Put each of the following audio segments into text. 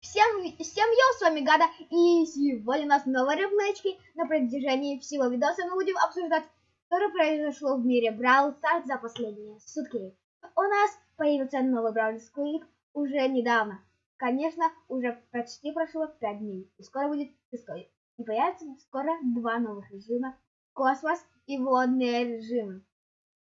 Всем, всем йоу, с вами Гада, и сегодня у нас новые реплейчики. На протяжении всего видоса мы будем обсуждать, что произошло в мире Brawl Stars за последние сутки. У нас появился новый Brawl Squeak уже недавно. Конечно, уже почти прошло 5 дней, и скоро будет шестой. И появится скоро два новых режима, космос и водные режимы.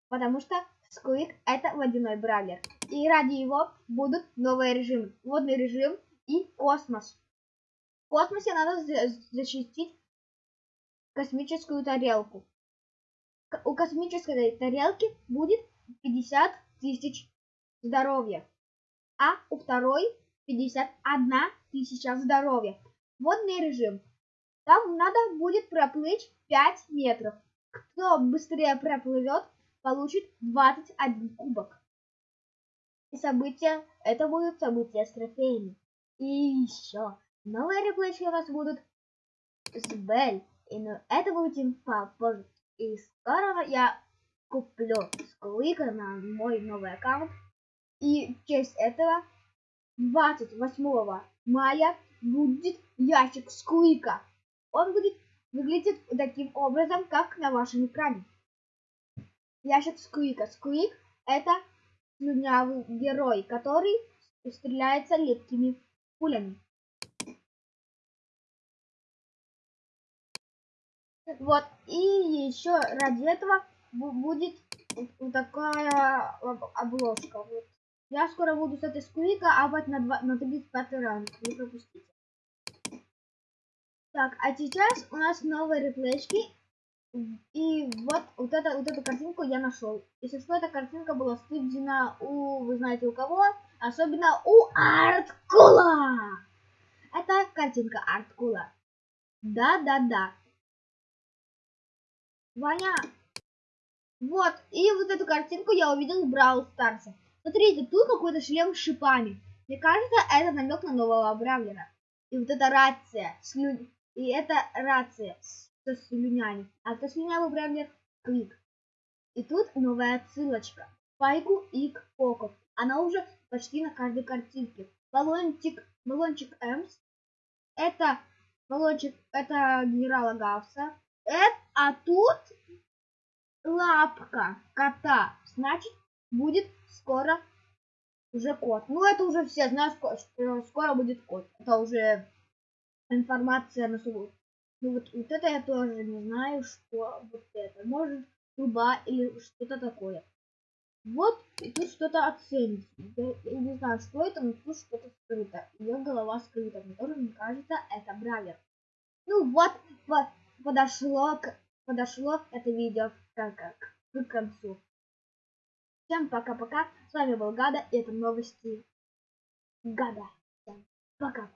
Потому что Squeak это водяной бравлер. И ради его будут новые режимы. Водный режим и космос. В космосе надо защитить космическую тарелку. У космической тарелки будет 50 тысяч здоровья, а у второй 51 тысяча здоровья. Водный режим. Там надо будет проплыть 5 метров. Кто быстрее проплывет, получит 21 кубок. И события, это будут события с трофеями. И еще новые реплейчики у нас будут с Бель. И ну, это будет попозже. И скоро я куплю Сквика на мой новый аккаунт. И в честь этого 28 мая будет ящик Сквика. Он будет выглядеть таким образом, как на вашем экране. Ящик Сквика. Сквик это слюнявый герой, который стреляется легкими пулями. Вот, и еще ради этого будет вот такая обложка. Вот. Я скоро буду с этой сквика апать на, 2, на 35 ранг. Не пропустите. Так, а сейчас у нас новые реплейчики. И вот, вот, это, вот эту картинку я нашел. Если что, эта картинка была стыдена у, вы знаете, у кого? Особенно у Арткула. Это картинка Арткула. Да-да-да. Ваня. Вот, и вот эту картинку я увидел в Brawl Старсе. Смотрите, тут какой-то шлем с шипами. Мне кажется, это намек на нового Бравлера. И вот эта рация. Слю... И это рация со слюнями. А это слюнявый Бравлер Квик. И тут новая отсылочка. Пайку и к Поко. Она уже почти на каждой картинке. Баллончик, баллончик Эмс. Это баллончик, это генерала Гауса. Это, а тут лапка кота. Значит, будет скоро уже кот. Ну, это уже все знают, что скоро будет кот. Это уже информация на субботу. Ну, вот, вот это я тоже не знаю, что вот это. Может, труба или что-то такое. Вот, и тут что-то оценить. Я, не знаю, что это, но тут что-то скрыто. Ее голова скрыта. Мне тоже мне кажется, это бравер. Ну вот, вот подошло, к, подошло это видео как, как, к концу. Всем пока-пока. С вами был Гада, и это новости Гада. Всем пока.